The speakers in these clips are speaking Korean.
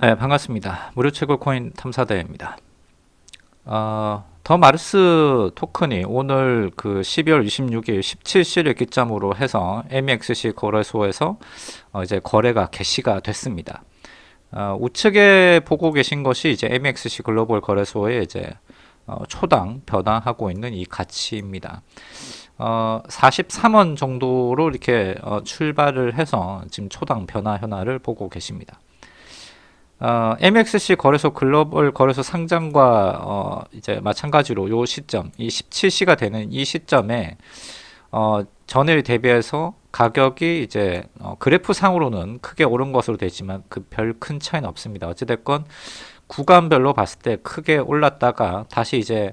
네, 반갑습니다. 무료 채굴 코인 탐사대입니다. 어, 더 마르스 토큰이 오늘 그 12월 26일 17시를 기점으로 해서 MEXC 거래소에서 어, 이제 거래가 개시가 됐습니다. 어, 우측에 보고 계신 것이 이제 MEXC 글로벌 거래소의 이제 어, 초당 변화하고 있는 이 가치입니다. 어, 43원 정도로 이렇게 어, 출발을 해서 지금 초당 변화 현황을 보고 계십니다. 어, MXC 거래소 글로벌 거래소 상장과 어, 이제 마찬가지로 요 시점, 이 17시가 되는 이 시점에 어, 전일 대비해서 가격이 이제 어, 그래프 상으로는 크게 오른 것으로 되지만 그 별 큰 차이는 없습니다. 어찌됐건 구간별로 봤을 때 크게 올랐다가 다시 이제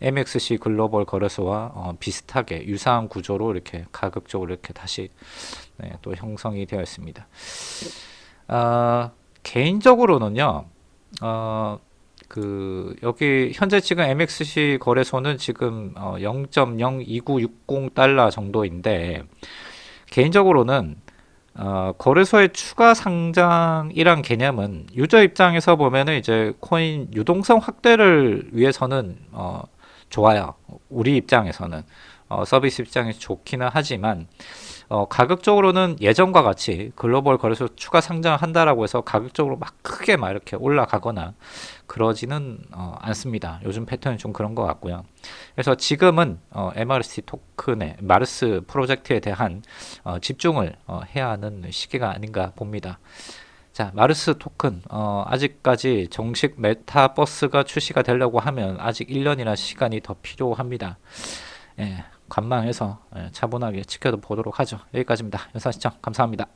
MXC 글로벌 거래소와 어, 비슷하게 유사한 구조로 이렇게 가격적으로 이렇게 다시 네, 또 형성이 되어 있습니다. 아, 개인적으로는요, 어, 그, 여기 현재 지금 MXC 거래소는 지금 어, 0.02960달러 정도인데, 개인적으로는 어, 거래소의 추가 상장이란 개념은 유저 입장에서 보면은 이제 코인 유동성 확대를 위해서는 어, 좋아요. 우리 입장에서는 어, 서비스 입장에서 좋기는 하지만 어, 가격적으로는 예전과 같이 글로벌 거래소 추가 상장한다라고 해서 가격적으로 막 크게 막 이렇게 올라가거나 그러지는 어, 않습니다. 요즘 패턴이 좀 그런 것 같고요. 그래서 지금은 어, MRC 토큰의 마르스 프로젝트에 대한 어, 집중을 어, 해야 하는 시기가 아닌가 봅니다. 자, 마르스 토큰 어, 아직까지 정식 메타버스가 출시가 되려고 하면 아직 1년이나 시간이 더 필요합니다. 예, 관망해서 예, 차분하게 지켜보도록 하죠. 여기까지입니다. 영상 시청 감사합니다.